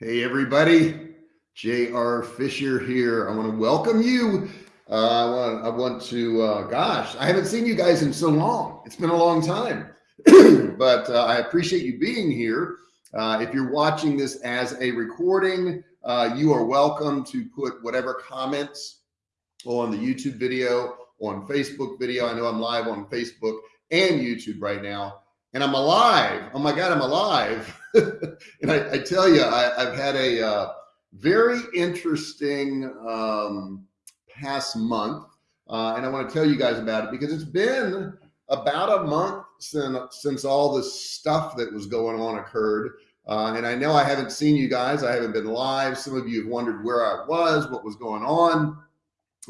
Hey, everybody. J.R. Fisher here. I want to welcome you. Uh, I want, I want to, uh, gosh, I haven't seen you guys in so long. It's been a long time, but uh, I appreciate you being here. Uh, if you're watching this as a recording, uh, you are welcome to put whatever comments on the YouTube video, on Facebook video. I know I'm live on Facebook and YouTube right now and I'm alive. Oh my God, I'm alive. and I, I, tell you, I, have had a uh, very interesting um, past month. Uh, and I want to tell you guys about it because it's been about a month since, since all this stuff that was going on occurred. Uh, and I know I haven't seen you guys. I haven't been live. Some of you have wondered where I was, what was going on.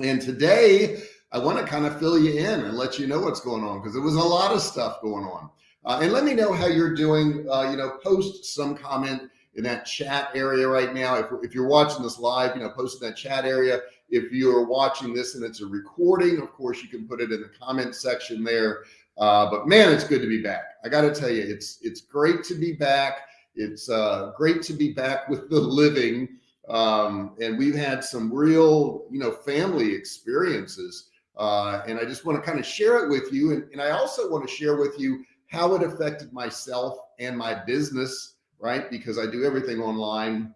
And today I want to kind of fill you in and let you know what's going on because there was a lot of stuff going on. Uh, and let me know how you're doing. Uh, you know, post some comment in that chat area right now. If, if you're watching this live, you know, post in that chat area. If you're watching this and it's a recording, of course, you can put it in the comment section there. Uh, but man, it's good to be back. I got to tell you, it's it's great to be back. It's uh, great to be back with the living. Um, and we've had some real, you know, family experiences. Uh, and I just want to kind of share it with you. And, and I also want to share with you how it affected myself and my business, right? Because I do everything online.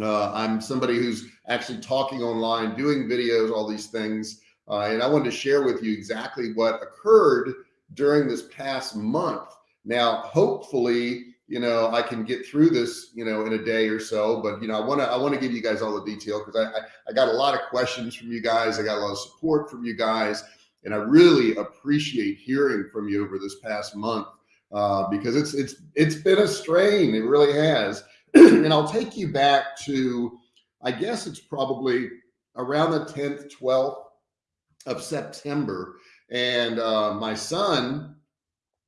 Uh, I'm somebody who's actually talking online, doing videos, all these things. Uh, and I wanted to share with you exactly what occurred during this past month. Now, hopefully, you know, I can get through this, you know, in a day or so, but you know, I want to, I want to give you guys all the detail because I, I, I got a lot of questions from you guys. I got a lot of support from you guys. And I really appreciate hearing from you over this past month uh, because it's it's it's been a strain. It really has. and I'll take you back to, I guess it's probably around the 10th, 12th of September. And uh, my son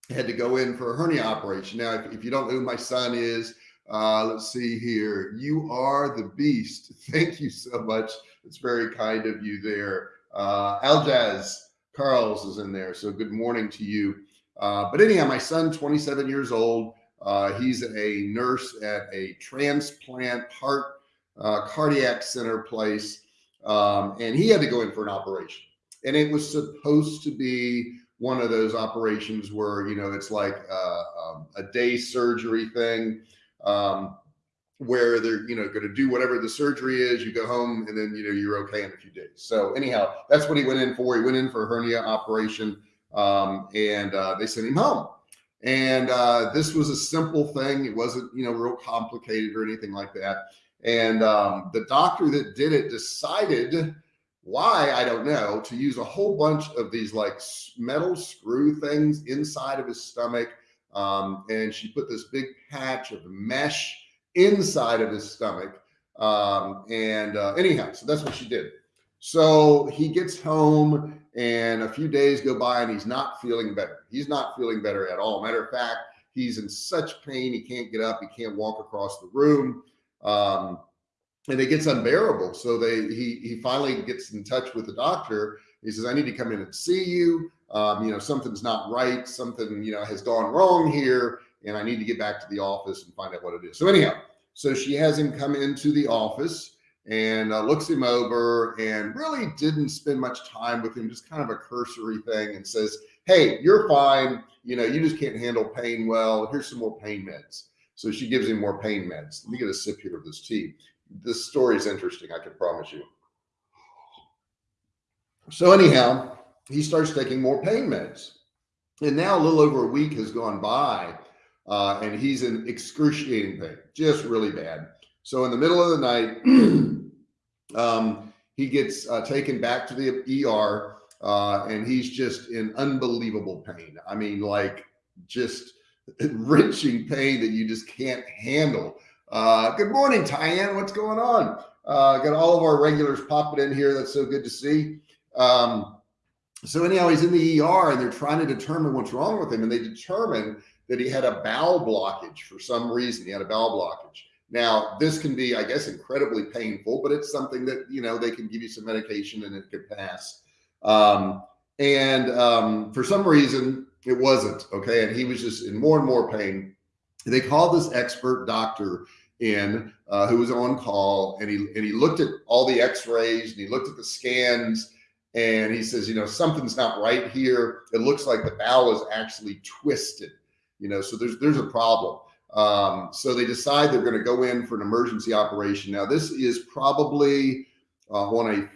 had to go in for a hernia operation. Now, if, if you don't know who my son is, uh, let's see here. You are the beast. Thank you so much. It's very kind of you there. Uh, Aljaz, Carl's is in there. So good morning to you. Uh, but anyhow, my son, 27 years old, uh, he's a nurse at a transplant heart uh, cardiac center place. Um, and he had to go in for an operation. And it was supposed to be one of those operations where, you know, it's like uh, um, a day surgery thing. Um, where they're you know going to do whatever the surgery is you go home and then you know you're okay in a few days. So anyhow that's what he went in for. He went in for a hernia operation um, and uh, they sent him home. And uh, this was a simple thing. It wasn't you know real complicated or anything like that. And um, the doctor that did it decided why i don't know to use a whole bunch of these like metal screw things inside of his stomach. Um, and she put this big patch of mesh inside of his stomach. Um, and uh, anyhow, so that's what she did. So he gets home and a few days go by and he's not feeling better. He's not feeling better at all. Matter of fact, he's in such pain. He can't get up. He can't walk across the room. Um, and it gets unbearable. So they, he, he finally gets in touch with the doctor. He says, I need to come in and see you. Um, you know, something's not right. Something, you know, has gone wrong here and I need to get back to the office and find out what it is. So anyhow, so she has him come into the office and uh, looks him over and really didn't spend much time with him, just kind of a cursory thing and says, Hey, you're fine. You know, you just can't handle pain well. Here's some more pain meds. So she gives him more pain meds. Let me get a sip here of this tea. This story is interesting. I can promise you. So anyhow, he starts taking more pain meds. And now a little over a week has gone by uh, and he's in excruciating pain, just really bad. So in the middle of the night, um, he gets uh, taken back to the ER, uh, and he's just in unbelievable pain. I mean, like just wrenching pain that you just can't handle. Uh, good morning, Tyann. What's going on? Uh, got all of our regulars popping in here. That's so good to see. Um, so anyhow, he's in the ER and they're trying to determine what's wrong with him. And they determine that he had a bowel blockage for some reason. He had a bowel blockage. Now, this can be, I guess, incredibly painful, but it's something that, you know, they can give you some medication and it could pass. Um, and um, for some reason, it wasn't. Okay. And he was just in more and more pain. They called this expert doctor in uh, who was on call and he and he looked at all the x-rays and he looked at the scans and he says you know something's not right here it looks like the bowel is actually twisted you know so there's there's a problem. Um, so they decide they're going to go in for an emergency operation. Now this is probably uh, on a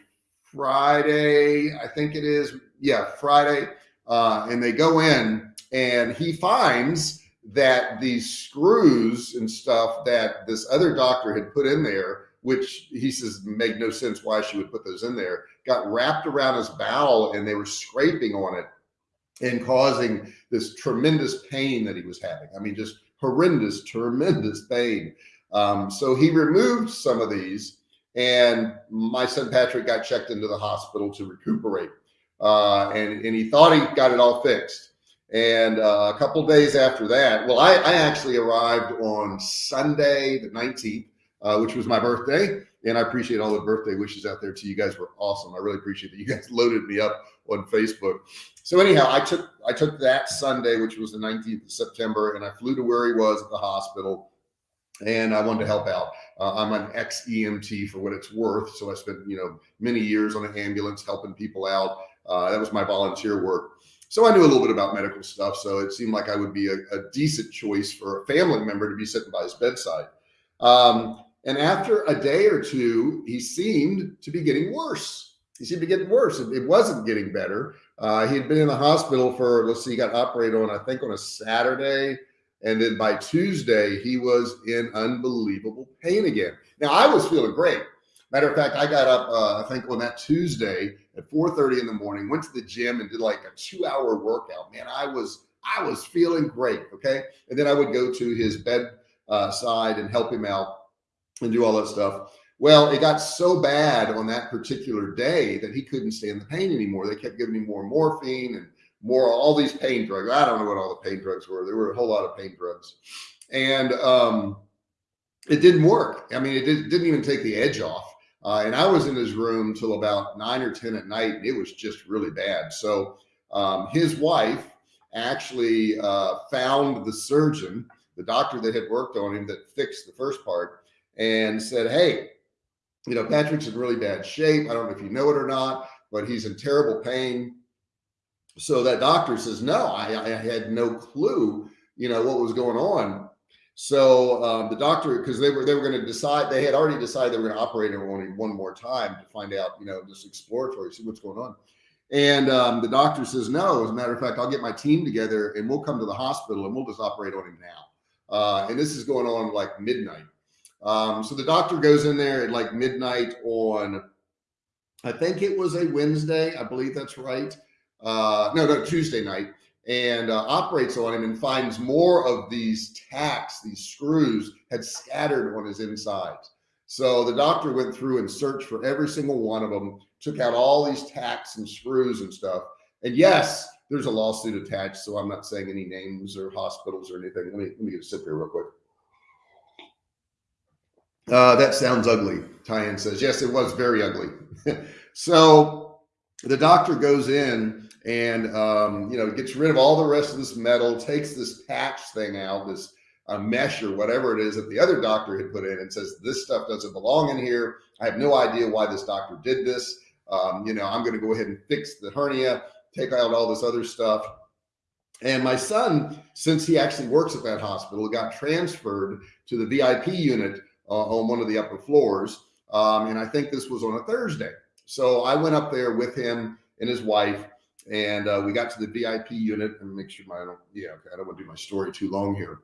friday i think it is. Yeah friday. Uh, and they go in and he finds that these screws and stuff that this other doctor had put in there, which he says made no sense why she would put those in there, got wrapped around his bowel and they were scraping on it and causing this tremendous pain that he was having. I mean, just horrendous, tremendous pain. Um, so he removed some of these, and my son Patrick got checked into the hospital to recuperate. Uh, and, and he thought he got it all fixed. And uh, a couple days after that, well, I, I, actually arrived on Sunday, the 19th, uh, which was my birthday. And I appreciate all the birthday wishes out there to you guys were awesome. I really appreciate that you guys loaded me up on Facebook. So anyhow, I took I took that Sunday, which was the 19th of September, and I flew to where he was at the hospital, and I wanted to help out. Uh, I'm an ex EMT for what it's worth, so I spent you know many years on an ambulance helping people out. Uh, that was my volunteer work. So I knew a little bit about medical stuff. So it seemed like I would be a, a decent choice for a family member to be sitting by his bedside. Um, and after a day or two, he seemed to be getting worse. He seemed to getting worse. It, it wasn't getting better. Uh, he had been in the hospital for, let's see, he got operated on, I think on a Saturday. And then by Tuesday, he was in unbelievable pain again. Now I was feeling great. Matter of fact, I got up, uh, I think on that Tuesday at 4.30 in the morning, went to the gym and did like a two hour workout. Man, I was, I was feeling great. Okay. And then I would go to his bed uh, side and help him out and do all that stuff. Well, it got so bad on that particular day that he couldn't stand the pain anymore. They kept giving him more morphine and more, all these pain drugs. I don't know what all the pain drugs were. There were a whole lot of pain drugs. And, um, it didn't work. I mean, it did, didn't even take the edge off. Uh, and I was in his room till about nine or 10 at night. And it was just really bad. So um, his wife actually uh, found the surgeon, the doctor that had worked on him that fixed the first part and said, Hey, you know, Patrick's in really bad shape. I don't know if you know it or not, but he's in terrible pain. So that doctor says, no, I, I had no clue, you know, what was going on. So um, the doctor, because they were they were going to decide, they had already decided they were going to operate him only one more time to find out, you know, just exploratory, see what's going on. And um, the doctor says, no, as a matter of fact, I'll get my team together and we'll come to the hospital and we'll just operate on him now. Uh, and this is going on like midnight. Um, so the doctor goes in there at like midnight on, I think it was a Wednesday. I believe that's right. Uh, no, no, Tuesday night and uh, operates on him and finds more of these tacks, these screws had scattered on his insides. So the doctor went through and searched for every single one of them, took out all these tacks and screws and stuff. And yes, there's a lawsuit attached. So I'm not saying any names or hospitals or anything. Let me, let me get a sip here real quick. Uh, that sounds ugly. Tyann says, yes, it was very ugly. so the doctor goes in and um, you know gets rid of all the rest of this metal, takes this patch thing out, this uh, mesh or whatever it is that the other doctor had put in, and says this stuff doesn't belong in here. I have no idea why this doctor did this. Um, you know, I'm going to go ahead and fix the hernia, take out all this other stuff. And my son, since he actually works at that hospital, got transferred to the VIP unit uh, on one of the upper floors. Um, and I think this was on a Thursday. So I went up there with him and his wife and uh, we got to the VIP unit and make sure my, I don't, yeah, okay, I don't want to do my story too long here.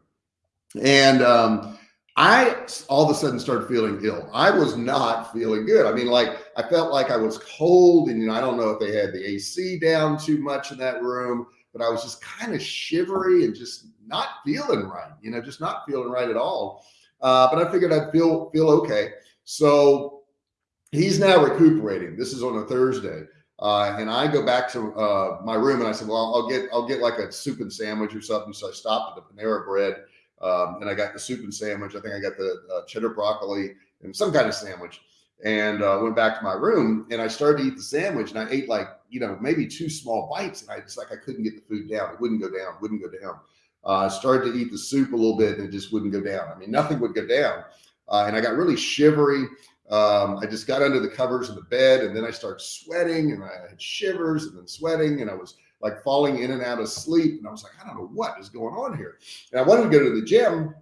And um, I all of a sudden started feeling ill. I was not feeling good. I mean, like I felt like I was cold, and you know, I don't know if they had the AC down too much in that room, but I was just kind of shivery and just not feeling right. You know, just not feeling right at all. Uh, but I figured I'd feel feel okay. So he's now recuperating. This is on a Thursday. Uh, and I go back to uh, my room and I said, well, I'll get, I'll get like a soup and sandwich or something. So I stopped at the Panera bread um, and I got the soup and sandwich. I think I got the uh, cheddar broccoli and some kind of sandwich and uh, went back to my room and I started to eat the sandwich and I ate like, you know, maybe two small bites and I just like, I couldn't get the food down. It wouldn't go down, wouldn't go down. Uh, I started to eat the soup a little bit and it just wouldn't go down. I mean, nothing would go down. uh, and I got really shivery. Um, I just got under the covers of the bed and then I started sweating and I had shivers and then sweating and I was like falling in and out of sleep. And I was like, I don't know what is going on here. And I wanted to go to the gym,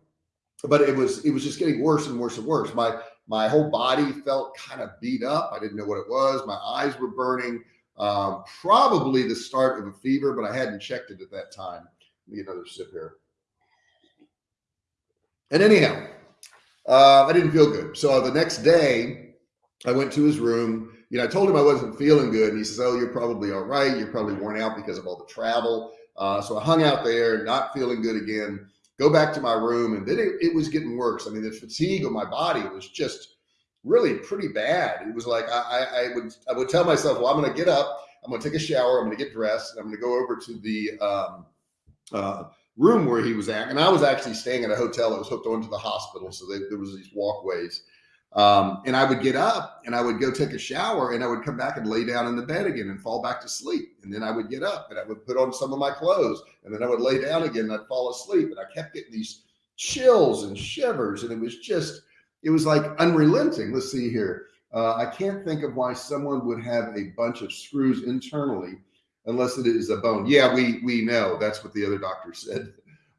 but it was, it was just getting worse and worse and worse. My, my whole body felt kind of beat up. I didn't know what it was. My eyes were burning. Um, probably the start of a fever, but I hadn't checked it at that time. Another sip here. And anyhow, uh, I didn't feel good. So the next day, I went to his room. You know, I told him I wasn't feeling good, and he says, "Oh, you're probably all right. You're probably worn out because of all the travel." Uh, so I hung out there, not feeling good again. Go back to my room, and then it, it was getting worse. I mean, the fatigue of my body was just really pretty bad. It was like I, I, I would I would tell myself, "Well, I'm going to get up. I'm going to take a shower. I'm going to get dressed. And I'm going to go over to the um, uh, room where he was at. And I was actually staying at a hotel that was hooked onto the hospital. So they, there was these walkways. Um, and I would get up and I would go take a shower and I would come back and lay down in the bed again and fall back to sleep. And then I would get up and I would put on some of my clothes and then I would lay down again and I'd fall asleep. And I kept getting these chills and shivers. And it was just, it was like unrelenting. Let's see here. Uh, I can't think of why someone would have a bunch of screws internally unless it is a bone. Yeah, we we know that's what the other doctor said.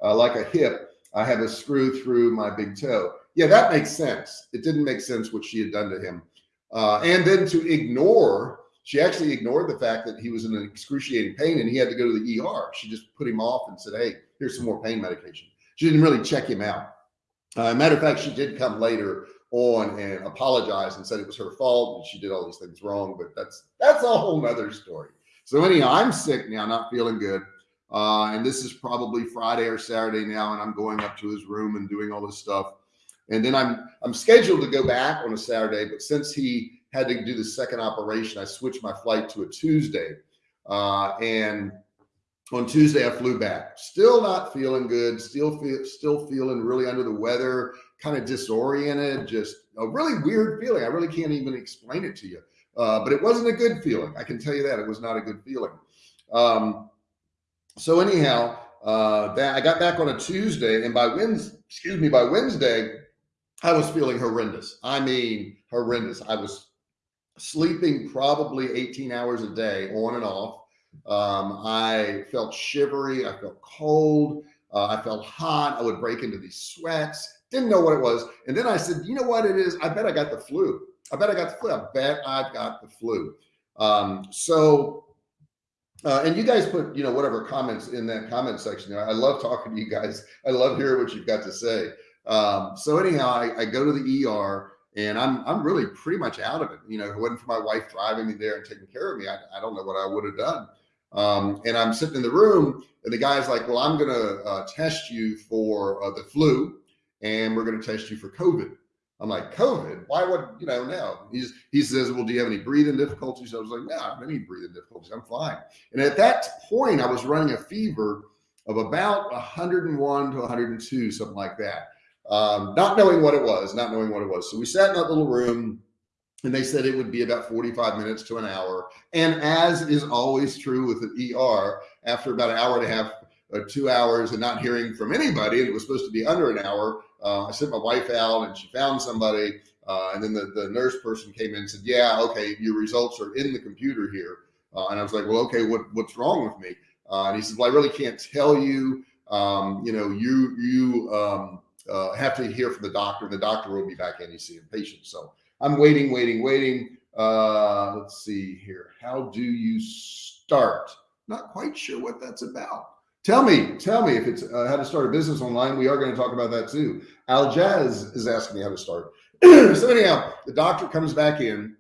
Uh, like a hip, I have a screw through my big toe. Yeah, that makes sense. It didn't make sense what she had done to him. Uh, and then to ignore, she actually ignored the fact that he was in an excruciating pain and he had to go to the ER. She just put him off and said, "Hey, here's some more pain medication." She didn't really check him out. Uh, matter of fact, she did come later on and apologize and said it was her fault and she did all these things wrong. But that's that's a whole nother story. So anyhow, I'm sick now, not feeling good. Uh, and this is probably Friday or Saturday now, and I'm going up to his room and doing all this stuff. And then I'm I'm scheduled to go back on a Saturday, but since he had to do the second operation, I switched my flight to a Tuesday. Uh, and on Tuesday, I flew back. Still not feeling good. Still feel still feeling really under the weather, kind of disoriented. Just a really weird feeling. I really can't even explain it to you. Uh, but it wasn't a good feeling. I can tell you that it was not a good feeling. Um, so anyhow, uh, that I got back on a Tuesday, and by Wednesday, excuse me, by Wednesday, I was feeling horrendous. I mean, horrendous. I was sleeping probably 18 hours a day, on and off. Um, I felt shivery. I felt cold. Uh, I felt hot. I would break into these sweats. Didn't know what it was. And then I said, you know what it is? I bet I got the flu. I bet I got the flu. I bet I've got the flu. Um, so, uh, and you guys put, you know, whatever comments in that comment section. I love talking to you guys. I love hearing what you've got to say. Um, so anyhow, I, I, go to the ER and I'm, I'm really pretty much out of it. You know, if it wasn't for my wife driving me there and taking care of me, I, I don't know what I would have done. Um, and I'm sitting in the room and the guy's like, well, I'm going to uh, test you for uh, the flu and we're going to test you for COVID. I'm like, COVID? Why would, you know, no. He's, he says, well, do you have any breathing difficulties? I was like, no, I don't have any breathing difficulties. I'm fine. And at that point, I was running a fever of about 101 to 102, something like that. Um, not knowing what it was, not knowing what it was. So we sat in that little room and they said it would be about 45 minutes to an hour. And as is always true with the ER, after about an hour and a half, uh, two hours and not hearing from anybody, and it was supposed to be under an hour, uh, I sent my wife out and she found somebody. Uh, and then the, the nurse person came in and said, yeah, okay, your results are in the computer here. Uh, and I was like, well, okay, what, what's wrong with me? Uh, and he said, well, I really can't tell you. Um, you know, you, you um, uh, have to hear from the doctor the doctor will be back in, see seeing patient. So I'm waiting, waiting, waiting. Let's see here. How do you start? Not quite sure what that's about. Tell me, tell me if it's uh, how to start a business online. We are going to talk about that too. Aljaz is asking me how to start. so anyhow, the doctor comes back in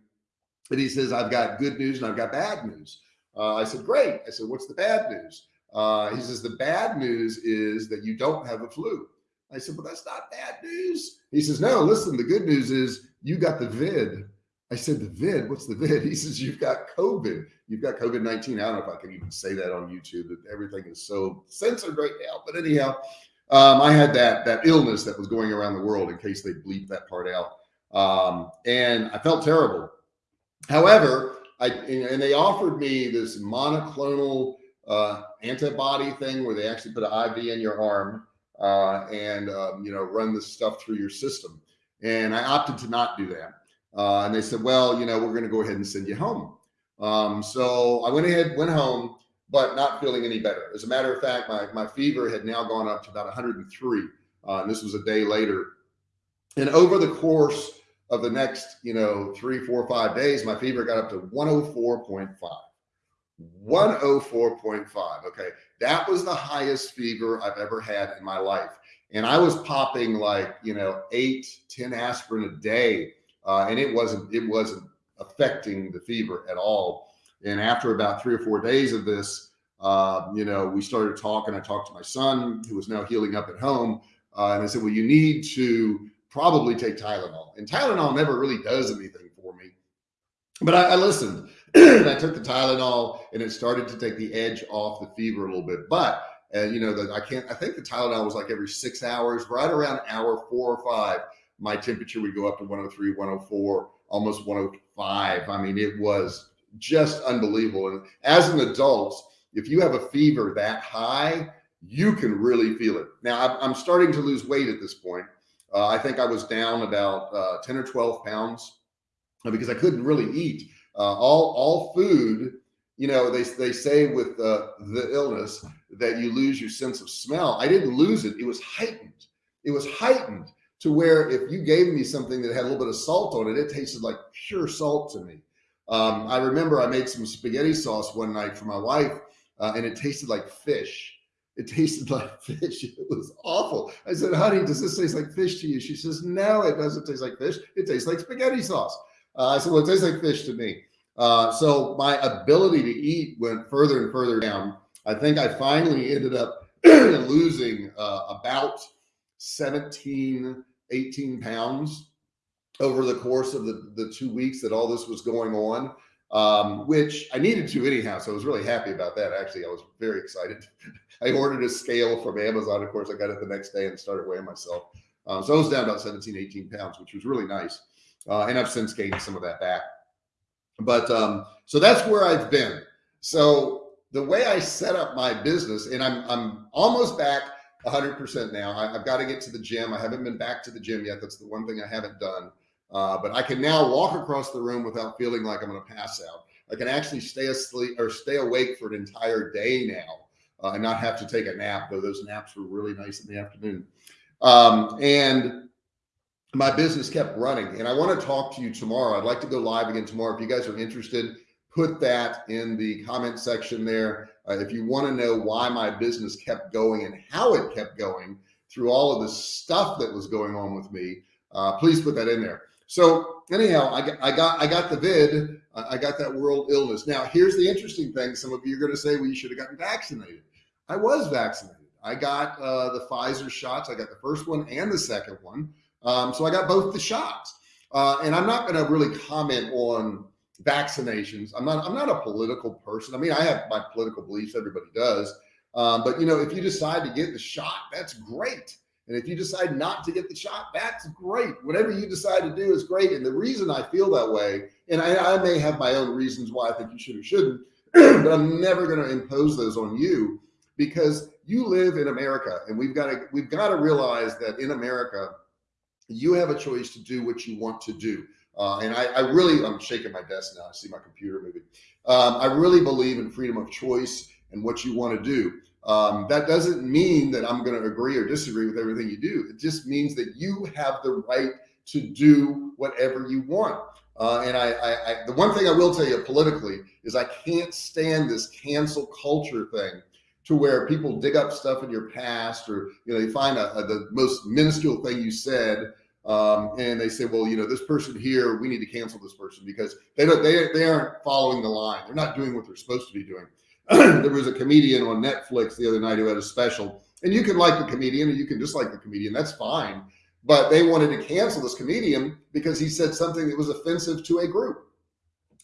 and he says, I've got good news and I've got bad news. Uh, I said, great. I said, what's the bad news? Uh, he says, the bad news is that you don't have a flu. I said, well, that's not bad news. He says, no, listen, the good news is you got the vid. I said, the vid, what's the vid? He says, you've got COVID. You've got COVID-19. I don't know if I can even say that on YouTube that everything is so censored right now, but anyhow, um, I had that, that illness that was going around the world in case they bleep that part out. Um, and I felt terrible. However, I, and they offered me this monoclonal uh, antibody thing where they actually put an IV in your arm uh, and, um, you know, run this stuff through your system. And I opted to not do that. Uh, and they said, well, you know, we're going to go ahead and send you home. Um, so I went ahead, went home, but not feeling any better. As a matter of fact, my, my fever had now gone up to about 103. Uh, and this was a day later. And over the course of the next, you know, three, four, five days, my fever got up to 104.5. 104.5. Okay. That was the highest fever I've ever had in my life. And I was popping like, you know, eight, 10 aspirin a day. Uh, and it wasn't, it wasn't affecting the fever at all. And after about three or four days of this, uh, you know, we started talking. I talked to my son who was now healing up at home. Uh, and I said, well, you need to probably take Tylenol. And Tylenol never really does anything for me. But I, I listened and I took the Tylenol and it started to take the edge off the fever a little bit. But and you know that I can't. I think the Tylenol was like every six hours, right around hour four or five. My temperature would go up to 103, 104, almost 105. I mean, it was just unbelievable. And as an adult, if you have a fever that high, you can really feel it. Now I'm starting to lose weight at this point. Uh, I think I was down about uh, 10 or 12 pounds uh, because I couldn't really eat. Uh, all all food, you know, they they say with uh, the illness that you lose your sense of smell. I didn't lose it; it was heightened. It was heightened to where if you gave me something that had a little bit of salt on it, it tasted like pure salt to me. Um, I remember I made some spaghetti sauce one night for my wife, uh, and it tasted like fish. It tasted like fish. It was awful. I said, honey, does this taste like fish to you? She says, no, it doesn't taste like fish. It tastes like spaghetti sauce. Uh, I said, well, it tastes like fish to me. Uh, so my ability to eat went further and further down. I think I finally ended up losing uh, about 17, 18 pounds over the course of the, the two weeks that all this was going on, um, which I needed to anyhow. So I was really happy about that. Actually, I was very excited. I ordered a scale from Amazon. Of course, I got it the next day and started weighing myself. Um, so I was down about 17, 18 pounds, which was really nice. Uh, and I've since gained some of that back. But um, so that's where I've been. So the way I set up my business, and I'm I'm almost back 100% now. I, have got to get to the gym. I haven't been back to the gym yet. That's the one thing I haven't done. Uh, but I can now walk across the room without feeling like I'm going to pass out. I can actually stay asleep or stay awake for an entire day now uh, and not have to take a nap, though those naps were really nice in the afternoon. Um, and my business kept running. And I want to talk to you tomorrow. I'd like to go live again tomorrow. If you guys are interested, put that in the comment section there. Uh, if you want to know why my business kept going and how it kept going through all of the stuff that was going on with me, uh, please put that in there. So anyhow, I got, I got, I got the vid, I got that world illness. Now, here's the interesting thing. Some of you are going to say, well, you should have gotten vaccinated. I was vaccinated. I got uh, the Pfizer shots. I got the first one and the second one. Um, so I got both the shots. Uh, and I'm not going to really comment on vaccinations. I'm not, I'm not a political person. I mean, I have my political beliefs, everybody does. Um, but you know, if you decide to get the shot, that's great. And if you decide not to get the shot, that's great. Whatever you decide to do is great. And the reason I feel that way, and I, I may have my own reasons why I think you should or shouldn't, but I'm never going to impose those on you because you live in America and we've got to, we've got to realize that in America, you have a choice to do what you want to do. Uh, and I, I, really, I'm shaking my desk now. I see my computer moving. Um, I really believe in freedom of choice and what you want to do. Um, that doesn't mean that I'm going to agree or disagree with everything you do. It just means that you have the right to do whatever you want. Uh, and I, I, I, the one thing I will tell you politically is I can't stand this cancel culture thing to where people dig up stuff in your past or, you know, they find a, a, the most minuscule thing you said. Um, and they say, well, you know, this person here, we need to cancel this person because they don't, they, they aren't following the line. They're not doing what they're supposed to be doing. there was a comedian on Netflix the other night who had a special and you can like the comedian and you can dislike the comedian. That's fine. But they wanted to cancel this comedian because he said something that was offensive to a group.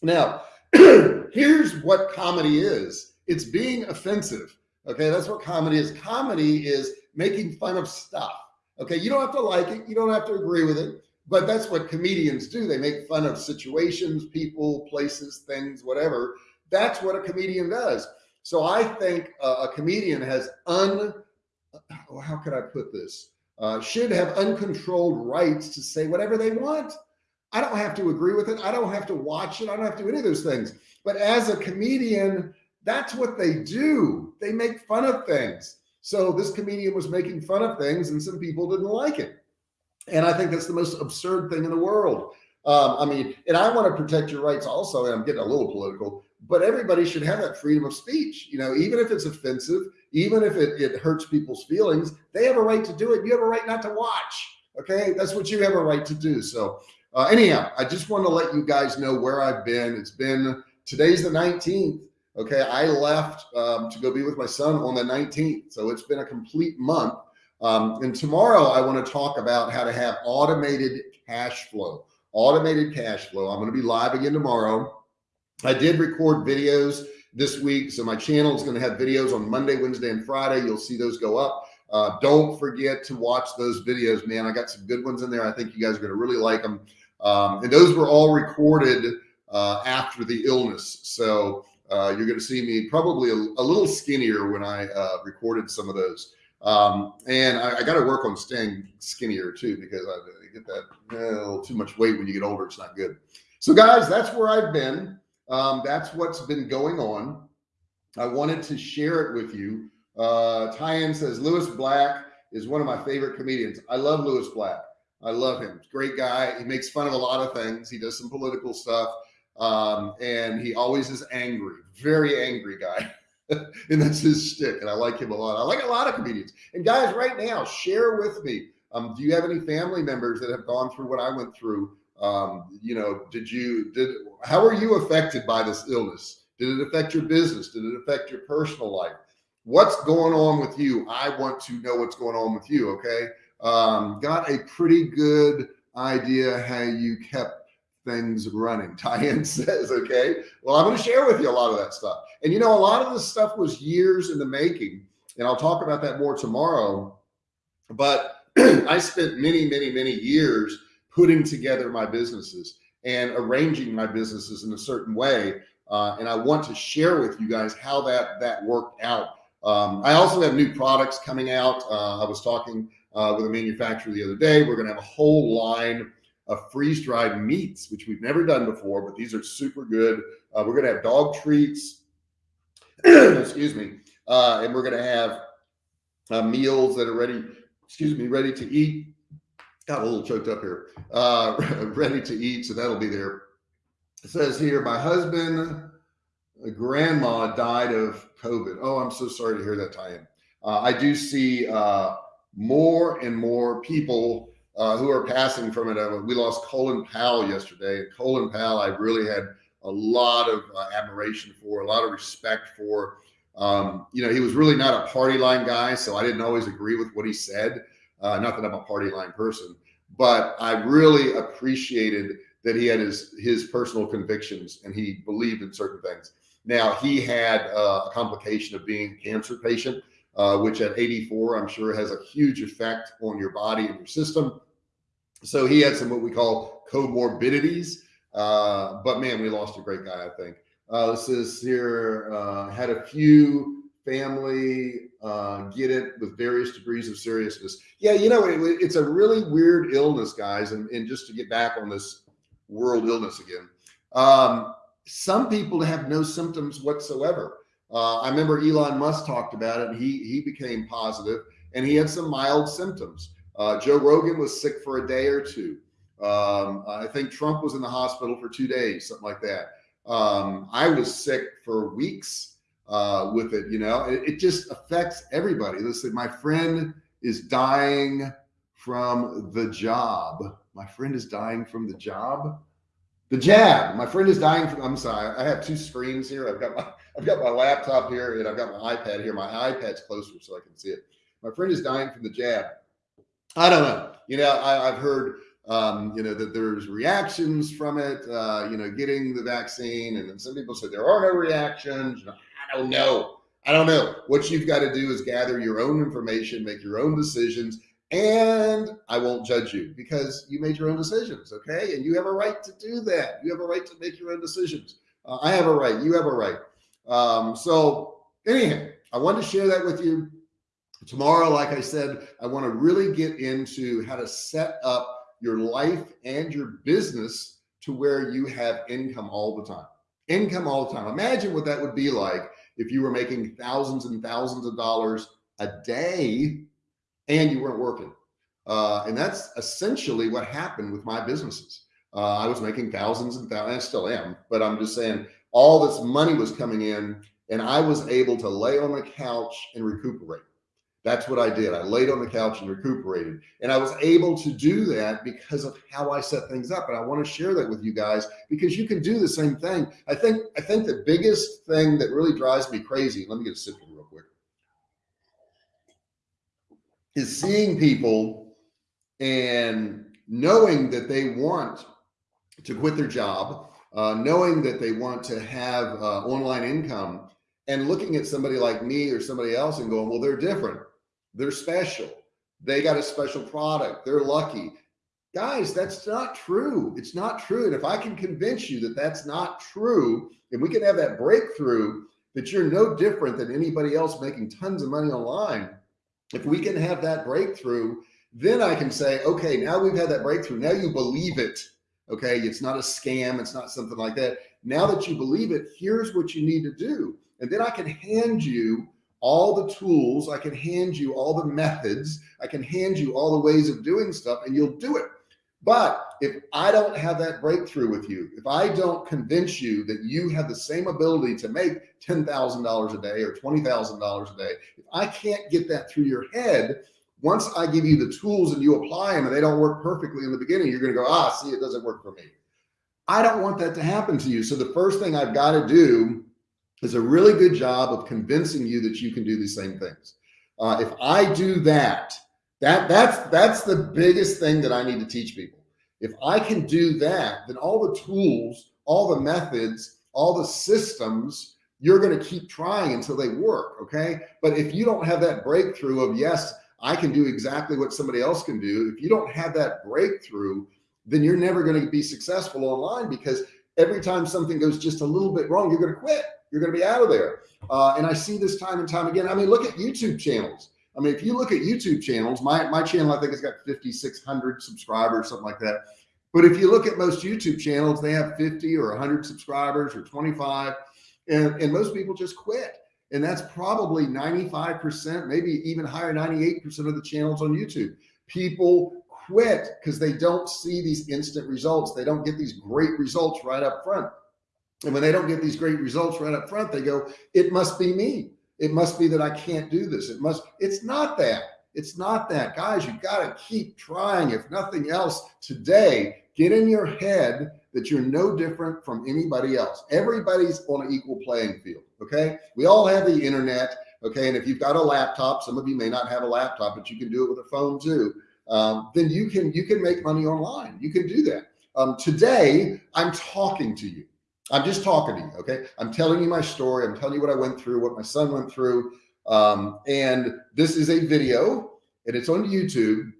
Now, here's what comedy is. It's being offensive. Okay, that's what comedy is. Comedy is making fun of stuff. Okay, you don't have to like it, you don't have to agree with it, but that's what comedians do. They make fun of situations, people, places, things, whatever. That's what a comedian does. So I think uh, a comedian has un, how could I put this? uh, should have uncontrolled rights to say whatever they want. I don't have to agree with it. I don't have to watch it. I don't have to do any of those things. But as a comedian, that's what they do. They make fun of things. So this comedian was making fun of things and some people didn't like it. And I think that's the most absurd thing in the world. Um, I mean, and I want to protect your rights also, and I'm getting a little political, but everybody should have that freedom of speech. You know, even if it's offensive, even if it, it hurts people's feelings, they have a right to do it. You have a right not to watch. Okay. That's what you have a right to do. So uh, anyhow, I just want to let you guys know where I've been. It's been, today's the 19th. Okay. I left um, to go be with my son on the 19th. So it's been a complete month. Um, and tomorrow I want to talk about how to have automated cash flow, automated cash flow. I'm going to be live again tomorrow. I did record videos this week. So my channel is going to have videos on Monday, Wednesday, and Friday. You'll see those go up. Uh, don't forget to watch those videos, man. I got some good ones in there. I think you guys are going to really like them. Um, and those were all recorded uh, after the illness. So uh, you're going to see me probably a, a little skinnier when I uh, recorded some of those. Um, and I, I got to work on staying skinnier too, because I, get that a little too much weight when you get older. It's not good. So guys, that's where I've been. Um, that's what's been going on. I wanted to share it with you. Uh, Tyan says Lewis Black is one of my favorite comedians. I love Lewis Black. I love him. Great guy. He makes fun of a lot of things. He does some political stuff. Um, and he always is angry, very angry guy. and that's his stick. And I like him a lot. I like a lot of comedians. And guys, right now, share with me. Um, do you have any family members that have gone through what I went through? Um, you know, did you, did, how are you affected by this illness? Did it affect your business? Did it affect your personal life? What's going on with you? I want to know what's going on with you. Okay. Um, got a pretty good idea how you kept things running. Tyann says, okay, well, I'm going to share with you a lot of that stuff. And you know, a lot of this stuff was years in the making, and I'll talk about that more tomorrow. But I spent many, many, many years putting together my businesses and arranging my businesses in a certain way. Uh, and I want to share with you guys how that that worked out. Um, I also have new products coming out. Uh, I was talking uh, with a manufacturer the other day. We're going to have a whole line of freeze dried meats, which we've never done before, but these are super good. Uh, we're going to have dog treats, excuse me, uh, and we're going to have uh, meals that are ready, excuse me, ready to eat got a little choked up here, uh, ready to eat. So that'll be there. It says here, my husband, grandma died of COVID. Oh, I'm so sorry to hear that, Tyan. Uh, I do see uh, more and more people uh, who are passing from it. Uh, we lost Colin Powell yesterday. Colin Powell, I really had a lot of uh, admiration for, a lot of respect for. Um, you know, he was really not a party line guy, so I didn't always agree with what he said. Uh, not that I'm a party line person, but I really appreciated that he had his his personal convictions and he believed in certain things. Now he had uh, a complication of being cancer patient, uh, which at 84 I'm sure has a huge effect on your body and your system. So he had some what we call comorbidities. Uh, but man, we lost a great guy. I think uh, this is here uh, had a few family uh, get it with various degrees of seriousness. Yeah, you know, it, it's a really weird illness, guys. And, and just to get back on this world illness again, um, some people have no symptoms whatsoever. Uh, I remember Elon Musk talked about it and he, he became positive and he had some mild symptoms. Uh, Joe Rogan was sick for a day or two. Um, I think Trump was in the hospital for two days, something like that. Um, I was sick for weeks uh, with it. You know, it, it just affects everybody. Listen, my friend is dying from the job. My friend is dying from the job. The jab. My friend is dying from. I'm sorry. I have two screens here. I've got my I've got my laptop here and I've got my iPad here. My iPad's closer so I can see it. My friend is dying from the jab. I don't know. You know, I, have heard um, you know, that there's reactions from it, uh, you know, getting the vaccine. And then some people said there are no reactions. I don't know. I don't know. What you've got to do is gather your own information, make your own decisions, and I won't judge you because you made your own decisions. Okay. And you have a right to do that. You have a right to make your own decisions. Uh, I have a right. You have a right. Um, so anyhow, I wanted to share that with you. Tomorrow, like I said, I want to really get into how to set up your life and your business to where you have income all the time. Income all the time. Imagine what that would be like if you were making thousands and thousands of dollars a day and you weren't working. Uh, and that's essentially what happened with my businesses. Uh, I was making thousands and thousands, I still am, but I'm just saying all this money was coming in and I was able to lay on the couch and recuperate. That's what I did. I laid on the couch and recuperated. And I was able to do that because of how I set things up. And I want to share that with you guys because you can do the same thing. I think, I think the biggest thing that really drives me crazy, let me get a sip real quick, is seeing people and knowing that they want to quit their job, uh, knowing that they want to have uh, online income and looking at somebody like me or somebody else and going, well, they're different they're special. They got a special product. They're lucky. Guys, that's not true. It's not true. And if I can convince you that that's not true, and we can have that breakthrough that you're no different than anybody else making tons of money online, if we can have that breakthrough, then I can say, okay, now we've had that breakthrough. Now you believe it. Okay. It's not a scam. It's not something like that. Now that you believe it, here's what you need to do. And then I can hand you all the tools. I can hand you all the methods. I can hand you all the ways of doing stuff and you'll do it. But if I don't have that breakthrough with you, if I don't convince you that you have the same ability to make $10,000 a day or $20,000 a day, if I can't get that through your head, once I give you the tools and you apply them and they don't work perfectly in the beginning, you're going to go, ah, see, it doesn't work for me. I don't want that to happen to you. So the first thing I've got to do is a really good job of convincing you that you can do these same things. Uh, if I do that, that that's that's the biggest thing that I need to teach people. If I can do that, then all the tools, all the methods, all the systems, you're going to keep trying until they work. Okay. But if you don't have that breakthrough of yes, I can do exactly what somebody else can do. If you don't have that breakthrough, then you're never going to be successful online because every time something goes just a little bit wrong, you're going to quit you're going to be out of there. Uh, and I see this time and time again. I mean, look at YouTube channels. I mean, if you look at YouTube channels, my, my channel, I think it's got fifty six hundred subscribers, something like that. But if you look at most YouTube channels, they have 50 or 100 subscribers or 25, and, and most people just quit. And that's probably 95%, maybe even higher, 98% of the channels on YouTube. People quit because they don't see these instant results. They don't get these great results right up front. And when they don't get these great results right up front, they go, it must be me. It must be that I can't do this. It must, it's not that. It's not that guys, you got to keep trying. If nothing else today, get in your head that you're no different from anybody else. Everybody's on an equal playing field. Okay. We all have the internet. Okay. And if you've got a laptop, some of you may not have a laptop, but you can do it with a phone too. Um, then you can, you can make money online. You can do that. Um, today I'm talking to you. I'm just talking to you. Okay. I'm telling you my story. I'm telling you what I went through, what my son went through. Um, and this is a video and it's on YouTube.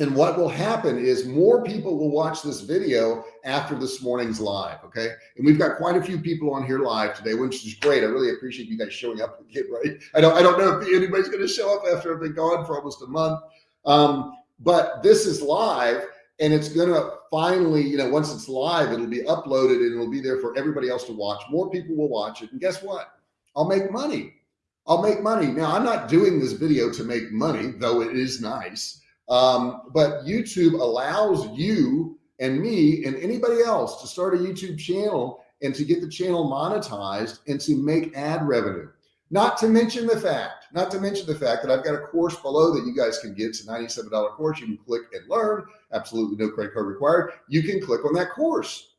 And what will happen is more people will watch this video after this morning's live. Okay. And we've got quite a few people on here live today, which is great. I really appreciate you guys showing up again, right? I don't, I don't know if anybody's going to show up after I've been gone for almost a month. Um, but this is live and it's going to finally, you know, once it's live, it'll be uploaded and it'll be there for everybody else to watch. More people will watch it. And guess what? I'll make money. I'll make money. Now, I'm not doing this video to make money, though it is nice. Um, but YouTube allows you and me and anybody else to start a YouTube channel and to get the channel monetized and to make ad revenue. Not to mention the fact, not to mention the fact that I've got a course below that you guys can get. It's a $97 course. You can click and learn. Absolutely no credit card required. You can click on that course.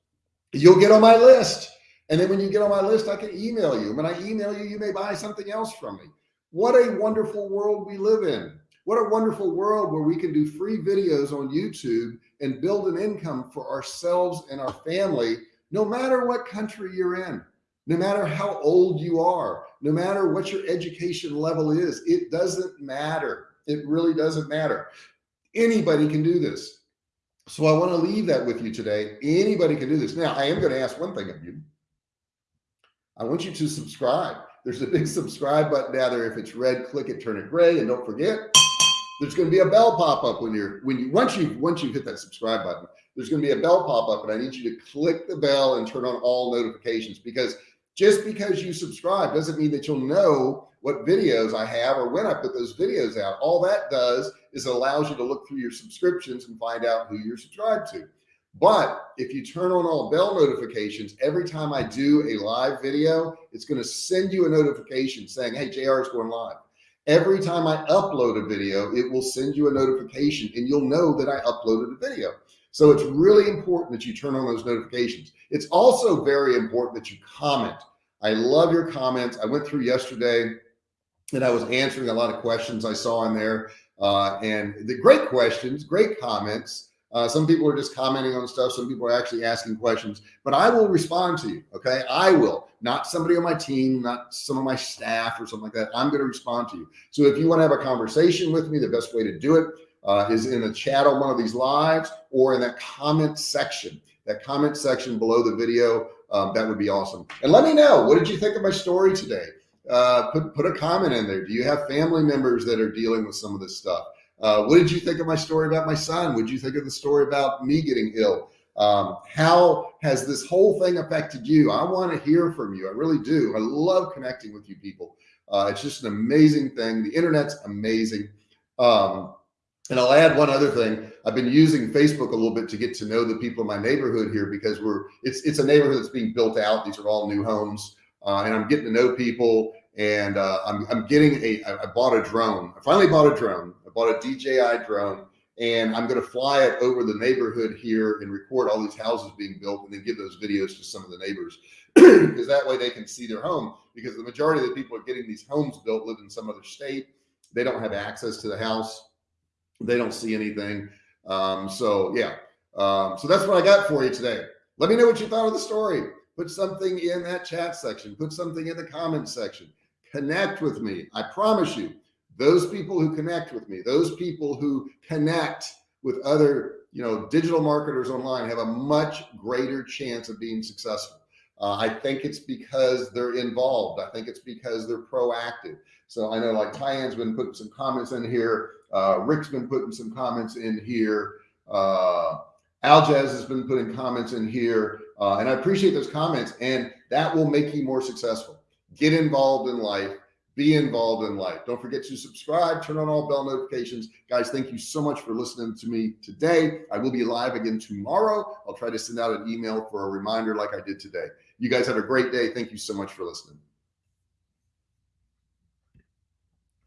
You'll get on my list. And then when you get on my list, I can email you. When I email you, you may buy something else from me. What a wonderful world we live in. What a wonderful world where we can do free videos on YouTube and build an income for ourselves and our family, no matter what country you're in no matter how old you are, no matter what your education level is, it doesn't matter. It really doesn't matter. Anybody can do this. So I want to leave that with you today. Anybody can do this. Now I am going to ask one thing of you. I want you to subscribe. there's a big subscribe button down there. If it's red, click it, turn it gray. And don't forget, there's going to be a bell pop up when you're, when you, once you, once you hit that subscribe button, there's going to be a bell pop up and I need you to click the bell and turn on all notifications because just because you subscribe doesn't mean that you'll know what videos I have or when I put those videos out. All that does is allows you to look through your subscriptions and find out who you're subscribed to. But if you turn on all bell notifications, every time I do a live video, it's going to send you a notification saying, Hey, JR is going live. Every time I upload a video, it will send you a notification and you'll know that I uploaded a video. So it's really important that you turn on those notifications. It's also very important that you comment. I love your comments. I went through yesterday and I was answering a lot of questions I saw in there uh, and the great questions, great comments. Uh, some people are just commenting on stuff. Some people are actually asking questions, but I will respond to you. Okay. I will not somebody on my team, not some of my staff or something like that. I'm going to respond to you. So if you want to have a conversation with me, the best way to do it uh, is in a chat on one of these lives or in that comment section, that comment section below the video. Um, that would be awesome. And let me know, what did you think of my story today? Uh, put, put a comment in there. Do you have family members that are dealing with some of this stuff? Uh, what did you think of my story about my son? What did you think of the story about me getting ill? Um, how has this whole thing affected you? I want to hear from you. I really do. I love connecting with you people. Uh, it's just an amazing thing. The internet's amazing. Um, and I'll add one other thing. I've been using Facebook a little bit to get to know the people in my neighborhood here because we're it's it's a neighborhood that's being built out. These are all new homes, uh, and I'm getting to know people. And uh, I'm I'm getting a I bought a drone. I finally bought a drone. I bought a DJI drone, and I'm going to fly it over the neighborhood here and record all these houses being built, and then give those videos to some of the neighbors because that way they can see their home. Because the majority of the people are getting these homes built live in some other state. They don't have access to the house they don't see anything. Um, so yeah. Um, so that's what I got for you today. Let me know what you thought of the story. Put something in that chat section, put something in the comment section, connect with me. I promise you, those people who connect with me, those people who connect with other, you know, digital marketers online have a much greater chance of being successful. Uh, I think it's because they're involved. I think it's because they're proactive. So I know like Tyann's been putting some comments in here. Uh, Rick's been putting some comments in here. Uh, Aljaz has been putting comments in here. Uh, and I appreciate those comments and that will make you more successful. Get involved in life, be involved in life. Don't forget to subscribe, turn on all bell notifications. Guys, thank you so much for listening to me today. I will be live again tomorrow. I'll try to send out an email for a reminder like I did today. You guys have a great day. Thank you so much for listening.